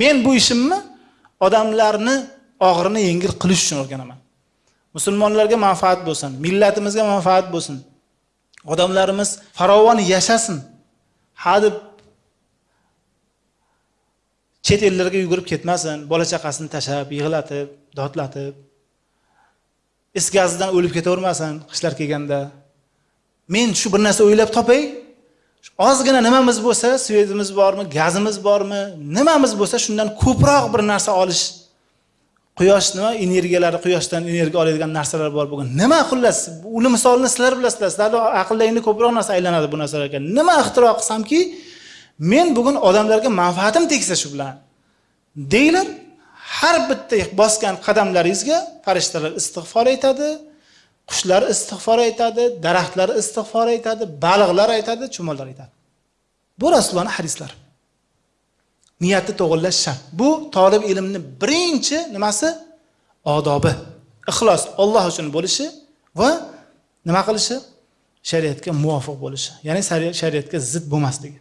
men bu ishimni odamlarni og'irini yengil qilish uchun o'rganaman. Musulmonlarga manfaat bo'lsin millatimizga manfaat bo'lsin. Odamlarimiz farovon yashasin. Ha deb chet ellarga yugurib ketmasin bola chaqasini tashlab yig'latib dodlatib is gazidan o'lib ketavermasin qishlar kelganda. Men shu bir narsa o'ylab topay ozgina nimamiz bo'lsa svetimiz bormi gazimiz bormi nimamiz bo'lsa shundan ko'proq bir narsa olish quyosh nima energiyalari quyoshdan energiya oladigan narsalar bor bo'lgan. Nima xullas uni misolini sizlar bilasizlar sizlarni aqldagini ko'proq narsa aylanadi bu narsalarga nima ixtiro qilsamki men bugun odamlarga manfaatim tegsa shu bilan deyilib har bitta bosgan qadamlaringizga farishtalar istig'for aytadi qushlar istig'for aytadi daraxtlar istig'for aytadi baliqlar aytadi chumollar aytadi. Bu rasulullohni hadislari niyatni to'g'irlash shart bu tolib ilmni birinchi nimasi? Odobi. Ixlos olloh uchun bo'lishi va nima qilishi? Shariatga muvofiq bo'lishi. Ya'ni shariatga zid bo'lmasligi.